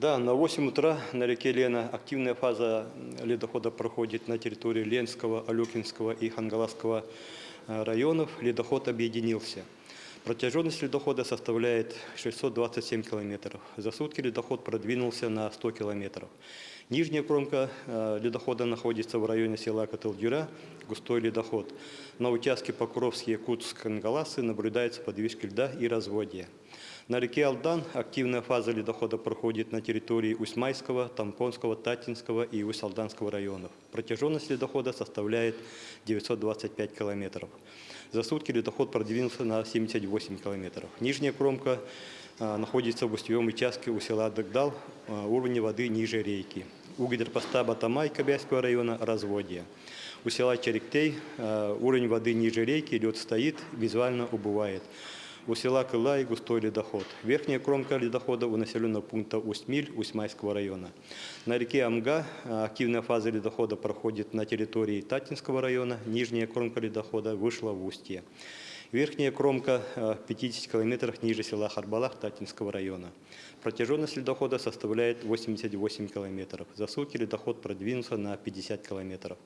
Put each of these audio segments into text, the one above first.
Да, на 8 утра на реке Лена активная фаза ледохода проходит на территории Ленского, Алюкинского и Хангаласского э, районов. Ледоход объединился. Протяженность ледохода составляет 627 километров. За сутки ледоход продвинулся на 100 километров. Нижняя кромка э, ледохода находится в районе села Котелдюра, густой ледоход. На участке Покровский, Якутск, Хангаласы наблюдаются подвижки льда и разводья. На реке Алдан активная фаза ледохода проходит на территории Усьмайского, Тампонского, Татинского и Усть-Алданского районов. Протяженность ледохода составляет 925 километров. За сутки ледоход продвинулся на 78 километров. Нижняя кромка находится в устьевом участке у села Дагдал, а, уровень воды ниже рейки. У гидропоста Батамай Кобяйского района разводье. У села Черектей а, уровень воды ниже рейки, лед стоит, визуально убывает. У села Кылай густой ледоход. Верхняя кромка ледохода у населенного пункта Усть-Миль Усть-Майского района. На реке Амга активная фаза ледохода проходит на территории Татинского района. Нижняя кромка ледохода вышла в устье. Верхняя кромка а, в 50 километрах ниже села Харбалах Татинского района. Протяженность ледохода составляет 88 километров. За сутки ледоход продвинулся на 50 километров.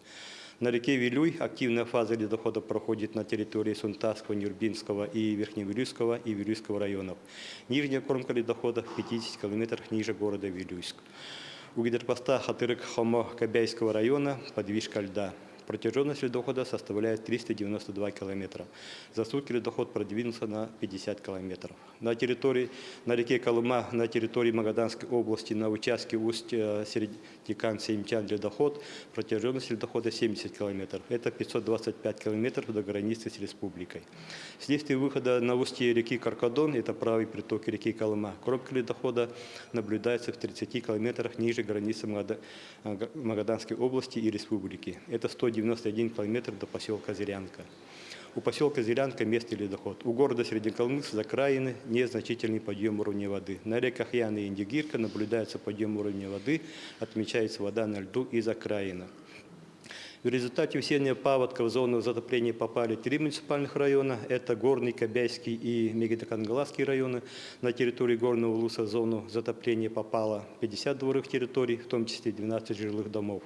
На реке Вилюй активная фаза ледохода проходит на территории Сунтасского, Нюрбинского и Верхневилюйского и Вилюйского районов. Нижняя кромка ледохода в 50 километрах ниже города Вилюйск. У гидропоста Хатырык-Хомо-Кобяйского района подвижка льда. Протяженность ледохода составляет 392 километра. За сутки ледоход продвинулся на 50 километров. На территории, на реке Колыма, на территории Магаданской области, на участке Усть-Середикан-Семчан ледоход, протяженность ледохода 70 километров. Это 525 километров до границы с республикой. Вследствие выхода на устье реки Каркадон, это правый приток реки Колыма, кромка ледохода наблюдается в 30 километрах ниже границы Магаданской области и республики. Это 190 91 километр до поселка Зырянка. У поселка Зырянка местный ледоход. У города Среднеколымск за краины незначительный подъем уровня воды. На реках Яна и Индигирка наблюдается подъем уровня воды, отмечается вода на льду из окраина. В результате усиления паводка в зону затопления попали три муниципальных района. Это Горный, Кобяйский и Мегидокангаласский районы. На территории Горного Луса в зону затопления попало 50 дворовых территорий, в том числе 12 жилых домов.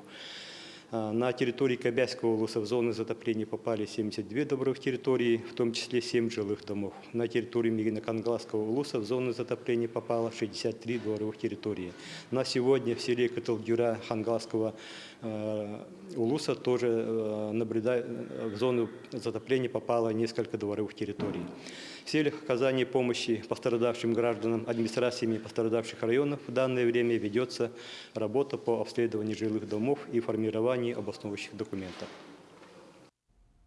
А, на территории Кобяйского улуса в зоны затопления попали 72 добровых территории, в том числе 7 жилых домов. На территории Мигинокангаласского улуса в зоны затопления попало 63 дворовых территории. На сегодня в селе Каталдюра Хангаласского э, улуса тоже э, наблюдая, в зону затопления попало несколько дворовых территорий. В целях оказания помощи пострадавшим гражданам администрациями пострадавших районов в данное время ведется работа по обследованию жилых домов и формированию обосновывающих документов.